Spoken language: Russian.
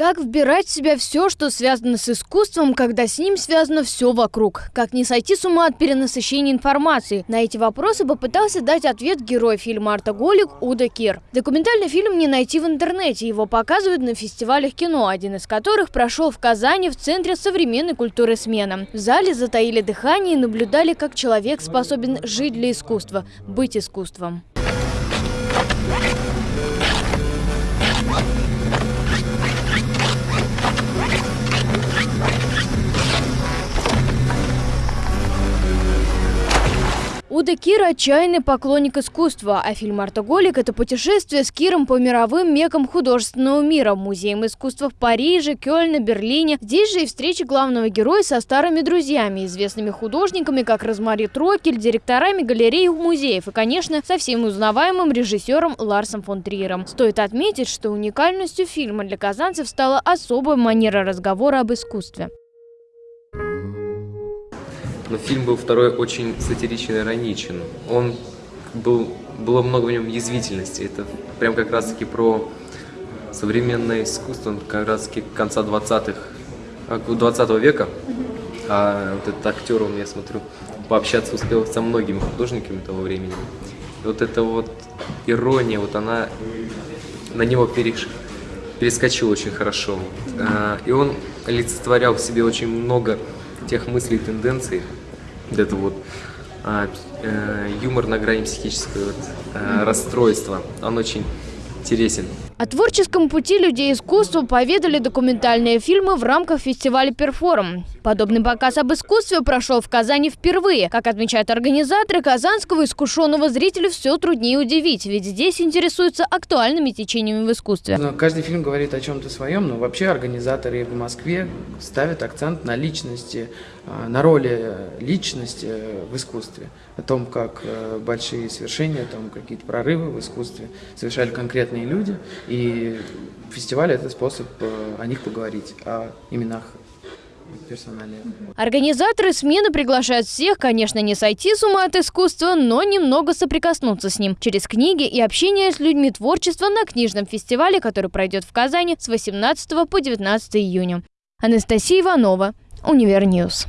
Как вбирать в себя все, что связано с искусством, когда с ним связано все вокруг? Как не сойти с ума от перенасыщения информации? На эти вопросы попытался дать ответ герой фильма «Артоголик» Уда Кир. Документальный фильм не найти в интернете, его показывают на фестивалях кино, один из которых прошел в Казани в Центре современной культуры «Смена». В зале затаили дыхание и наблюдали, как человек способен жить для искусства, быть искусством. Уда Кир – отчаянный поклонник искусства, а фильм «Артоголик» – это путешествие с Киром по мировым мекам художественного мира, музеям искусства в Париже, Кёльне, Берлине. Здесь же и встреча главного героя со старыми друзьями, известными художниками, как Розмари Трокель, директорами галерей и музеев и, конечно, со всем узнаваемым режиссером Ларсом фон Триером. Стоит отметить, что уникальностью фильма для казанцев стала особая манера разговора об искусстве. Но фильм был второй очень сатиричен и ироничен. Он был, было много в нем язвительности. Это прям как раз-таки про современное искусство, как раз-таки конца 20-х, 20 века. А вот этот актер, он, я смотрю, пообщаться успел со многими художниками того времени. И вот эта вот ирония, вот она на него переш... перескочила очень хорошо. А, и он олицетворял в себе очень много тех мыслей тенденций, это вот а, э, юмор на грани психического вот, э, расстройства. Он очень интересен. О творческом пути людей искусства поведали документальные фильмы в рамках фестиваля «Перформ». Подобный показ об искусстве прошел в Казани впервые. Как отмечают организаторы, казанского искушенного зрителя все труднее удивить, ведь здесь интересуются актуальными течениями в искусстве. Но каждый фильм говорит о чем-то своем, но вообще организаторы в Москве ставят акцент на личности, а, на роли личности в искусстве, о том, как э, большие свершения, о том, какие-то прорывы в искусстве совершали конкретные люди, и фестиваль – это способ э, о них поговорить, о именах персональные. Организаторы смены приглашают всех, конечно, не сойти с ума от искусства, но немного соприкоснуться с ним через книги и общение с людьми творчества на книжном фестивале, который пройдет в Казани с 18 по 19 июня. Анастасия Иванова, Универньюз.